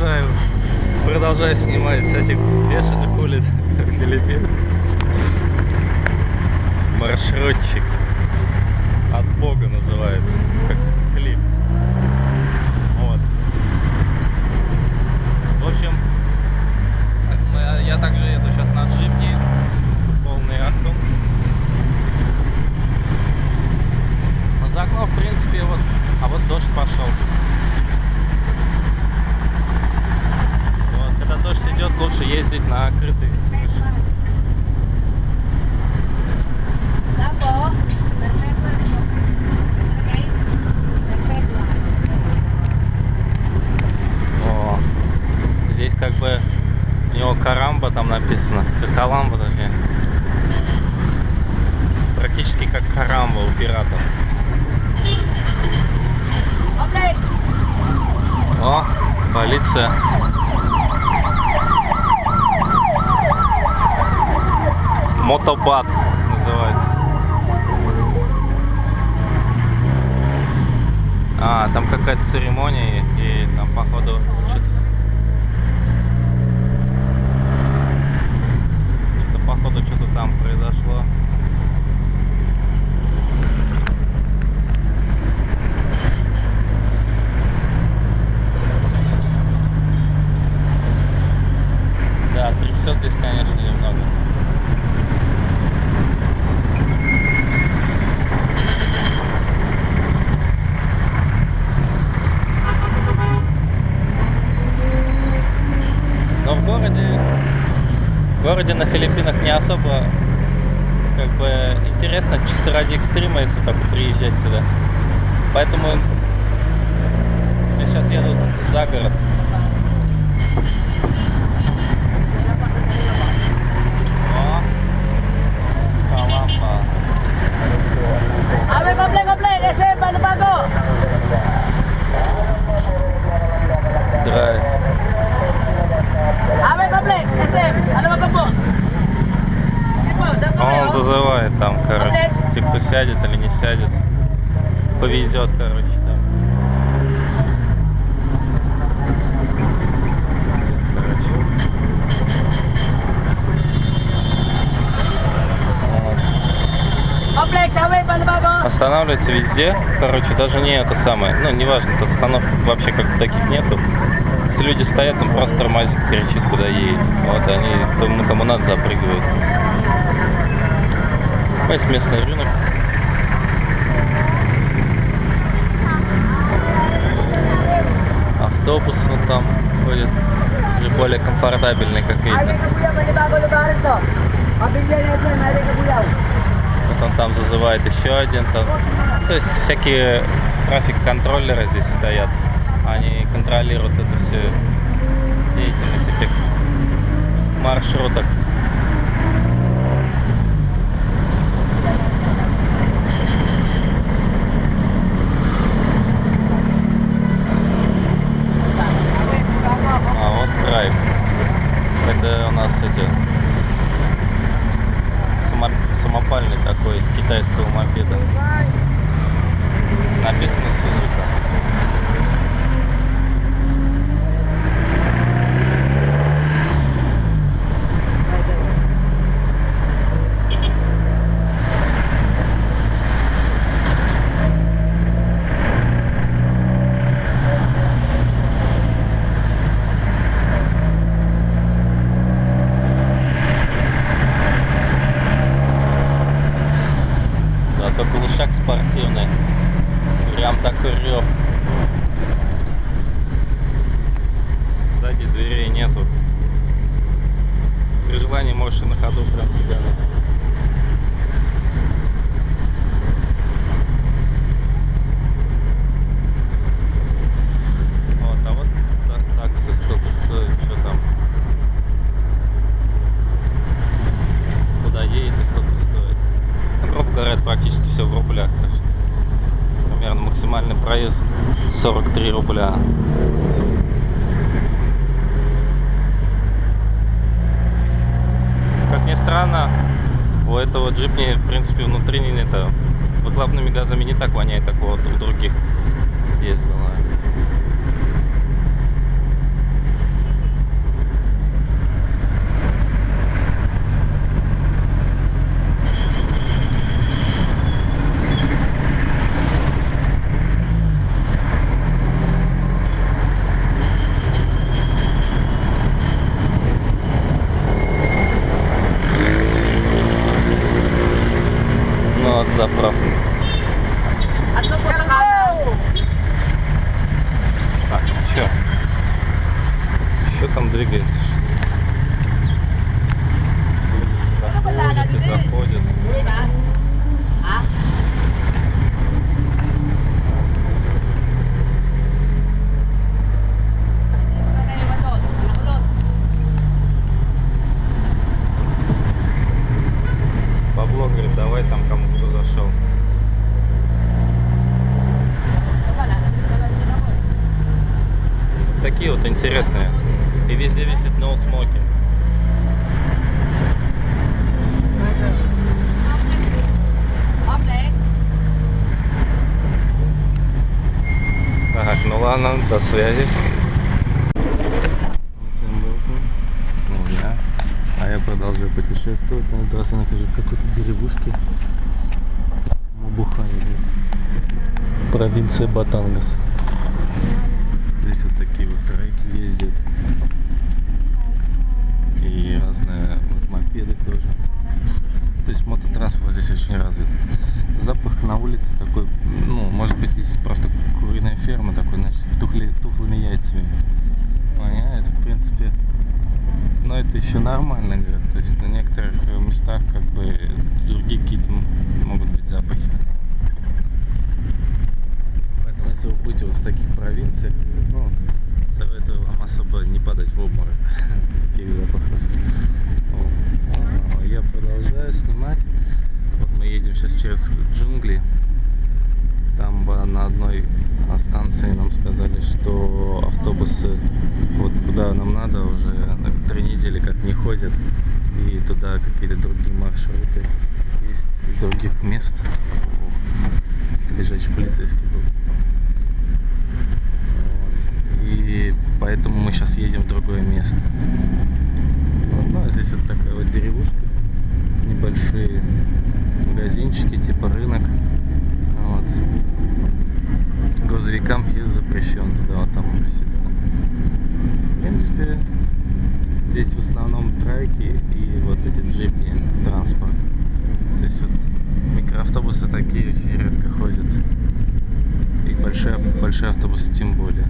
продолжаю, продолжаю снимать с этих бешеных улиц Филиппин. Маршрутчик. От Бога называется. Как клип. Вот. В общем, я также еду сейчас на джипне. Полный. Но за окном, в принципе, вот... А вот дождь пошел. Вот, когда дождь идет, лучше ездить на открытой крыше. Tapo, perfecto. ¿Ok? Perfecto. О, здесь как бы у него карамба там написано. Как Каламба точнее. Практически как карамба у пиратов. Complex. О, полиция. Мотобат называется. А, там какая-то церемония, и там, походу, что-то... Что-то, походу, что-то там произошло. Да, трясет здесь, конечно, немного. Но в городе, в городе на Филиппинах не особо как бы интересно чисто ради экстрима, если только приезжать сюда. Поэтому я сейчас еду за город. Abe, complex, complex. Ese, paano bago? Драйв. Abe, complex. Ese, ano ba po? Ito, saan po А kayo? Он зазывает там, короче. Те, кто сядет или не сядет. Повезет, короче, там. Paano bago? Останавливается везде. Короче, даже не это самое. Ну, неважно, тут остановок вообще как таких нету. Если люди стоят, он просто тормозит, кричит, куда едет. Вот они, кому, кому надо, запрыгивают. Есть местный рынок. Автобус вот там ходит. Уже более комфортабельный, как видно. Вот он там зазывает еще один. Там. То есть всякие трафик-контроллеры здесь стоят. Они контролируют эту всю деятельность этих маршруток. А вот драйв. Это у нас эти само- самопальный такой из китайского мопеда. Написано Сузука. Да, только лошак спортивный. Прям такой рев. Сзади дверей нету. При желании можешь и на ходу прям себя. Вот, а вот та- таксы сколько стоит, что там. Куда едет и сколько стоит. Ну, грубо говоря, это практически все в рублях. так что Примерно максимальный проезд 43 рубля. Как ни странно, у этого джипни, в принципе, внутри это, выхлопными газами не так воняет, как у других ездила. путешествовать. На этот раз я нахожусь в какой-то деревушке. Мабухая. Провинция Батангас. Здесь вот такие вот треки ездят. И разные вот мопеды тоже. То есть мототранспорт здесь очень развит. Запах на улице такой, ну, может быть, здесь просто куриная ферма, такой, значит, тухли, тухлыми яйцами. Понятно, в принципе. Но это еще нормально, говорят. То есть лежачий полицейский был. И поэтому мы сейчас едем в другое место. Вот, ну, а здесь вот такая вот деревушка, небольшие магазинчики, типа рынок. Вот. Грузовикам въезд запрещен туда, вот там написано. В принципе, здесь в основном треки и вот эти джипни, транспорт. Здесь вот микроавтобусы такие редко большие автобусы тем более.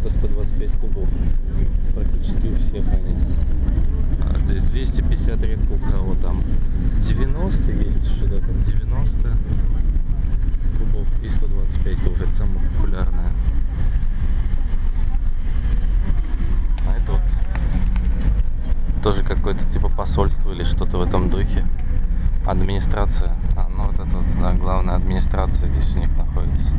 это 125 кубов. Практически у всех они. А, 250 редко у кого там. 90 есть что-то там. 90 кубов и 125 кубов. Это самое популярное. А это вот тоже какое-то типа посольство или что-то в этом духе. Администрация. А, ну вот это вот, да, главная администрация здесь у них находится.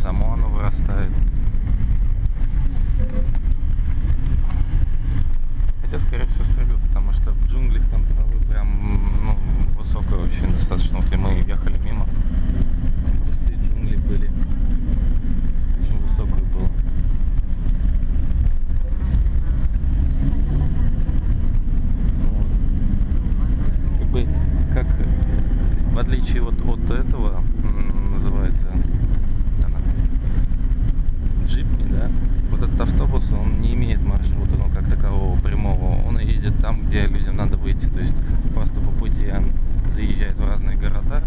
Само оно вырастает. Хотя, скорее всего, стрелю, потому что в джунглях там прям, ну, высокая очень достаточно. Вот и мы ехали мимо, там кусты джунгли были. Очень высокая было. Вот. Как бы, как в отличие вот от этого, м, называется, она, джипни, да, вот этот автобус, он не имеет маршрута, ну, как такового прямого. Он едет там, где людям надо выйти. То есть просто по пути заезжает в разные города,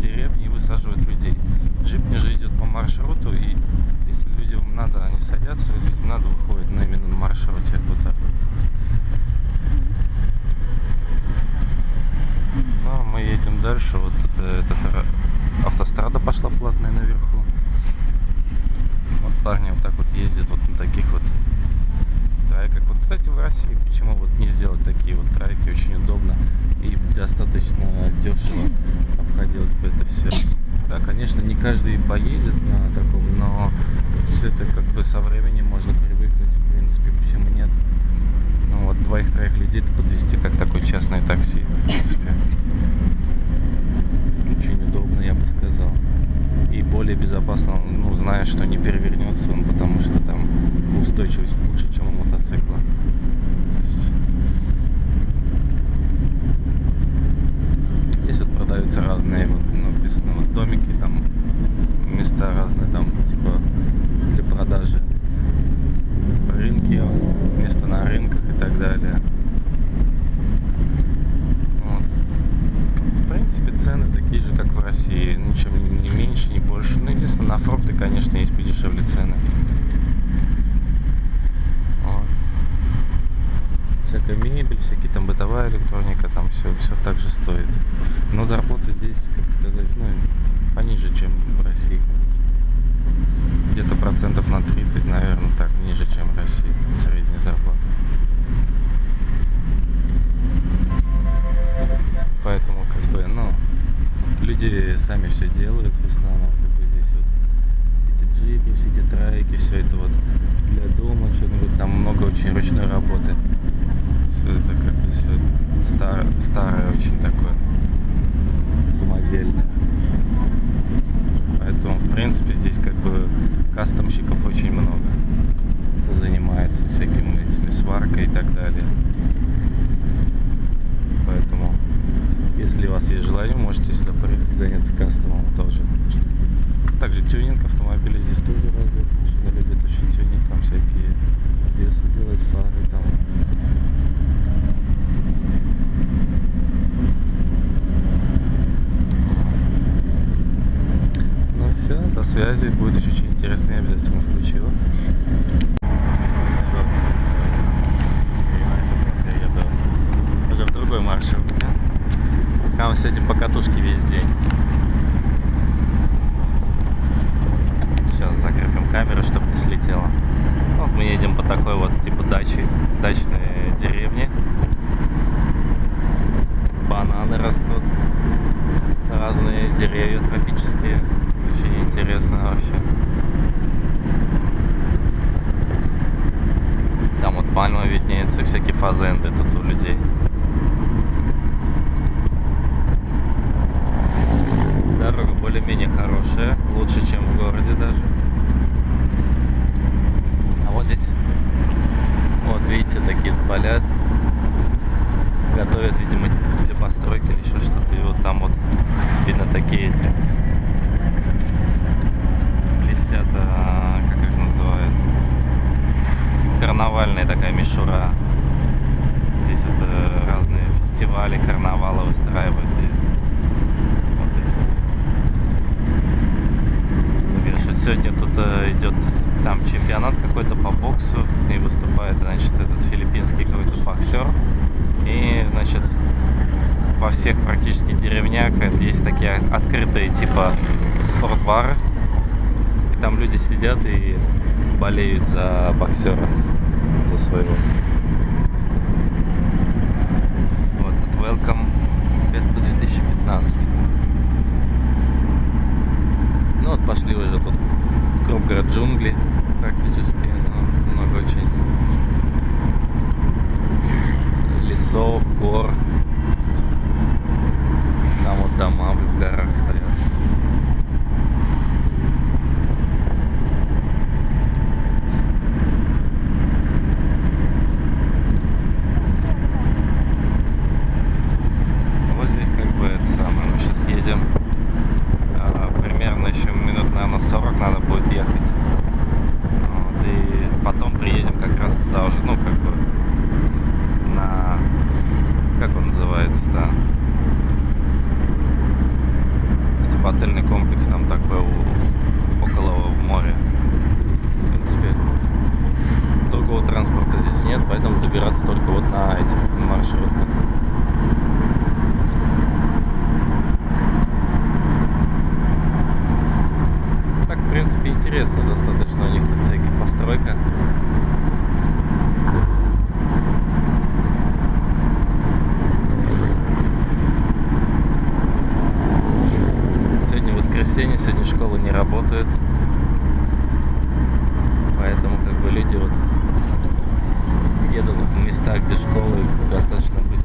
деревни и высаживает людей. Джипни же идет по маршруту, и если людям надо, они садятся, людям надо выходит, но именно на маршруте. Вот так. Ну, а мы едем дальше. Вот тут э, этот, ра- автострада пошла платная наверху. Вот парни вот так вот ездят вот на таких вот трайках. Вот, кстати, в России почему вот не сделать такие вот трайки? Очень удобно и достаточно дешево обходилось бы это все. Да, конечно, не каждый поедет на таком, но все это как бы со временем можно привыкнуть, в принципе, почему нет. Ну вот, двоих-троих людей подвести как такое частное такси, в принципе. Очень удобно, я бы сказал. И более безопасно, ну, зная, что не перевернется он, потому что там устойчивость лучше, чем мотоцикла. Здесь вот продаются разные вот, ну, ну, вот домики, там места разные, там типа для продажи. Рынки, место на рынках и так далее. Вот. В принципе, цены такие же, как в России. Ничем не меньше, не больше. Ну, единственное, на фрукты, конечно, есть подешевле цены. Вот. Всякая мебель, всякие там бытовая электроника, там все, все так же стоит. Но зарплата здесь, как сказать, ну, пониже, чем в России. Где-то процентов на 30, наверное, так, ниже, чем в России. Средняя зарплата. Поэтому, как бы, ну, люди сами все делают в основном, как бы здесь вот эти джипи, все эти трайки, все это вот для дома, что-нибудь, там много очень ручной работы. Все это как бы все старое, старое очень такое, самодельное. Поэтому, в принципе, здесь как бы кастомщиков очень много. Кто занимается всякими этими сваркой и так далее. Поэтому, если у вас есть желание, можете сюда приехать заняться кастомом тоже. Также тюнинг автомобиля здесь тоже развит. Мужчины любят очень тюнинг, там всякие весы делать, фары там. Ну все, до связи. Будет еще очень интересно, я обязательно включу. Я еду уже в другой маршрутке. Там сегодня по катушке весь день. Сейчас закрепим камеру, чтобы не слетело. Вот мы едем по такой вот типа даче, дачной деревне. Бананы растут. Разные деревья тропические. Очень интересно вообще. Там вот пальма виднеется, всякие фазенды тут у людей. Более-менее хорошая, лучше, чем в городе даже. А вот здесь, вот видите, такие поля готовят, видимо, для постройки или еще что-то. И вот там вот видно такие эти блестят, а, как их называют, карнавальная такая мишура. Здесь вот э, разные фестивали, карнавалы выстраивают. И вот их. Говорят, что сегодня тут э, идет там чемпионат какой-то по боксу и выступает, значит, этот филиппинский какой-то боксер. И, значит, во всех практически деревнях есть такие открытые типа спортбары. И там люди сидят и болеют за боксера, за своего. Вот Welcome Festa 2015. Ну вот пошли уже тут Новгород джунгли практически, очень лесов, гор. Там вот дома в горах стоят. Вот здесь как бы это самое, мы сейчас едем. А, примерно еще минут, наверное, 40 надо будет ехать. Вот, и потом приедем как раз туда уже, ну, как бы на... Как он называется-то? Ну, Типа отельный комплекс там такой у- около моря. В принципе, другого транспорта здесь нет, поэтому добираться только вот на этих маршрутках. Так, в принципе, интересно достаточно. У них тут всякие постройка. Сегодня воскресенье, сегодня школа не работает. Поэтому как бы люди вот едут в места, где школы достаточно быстро.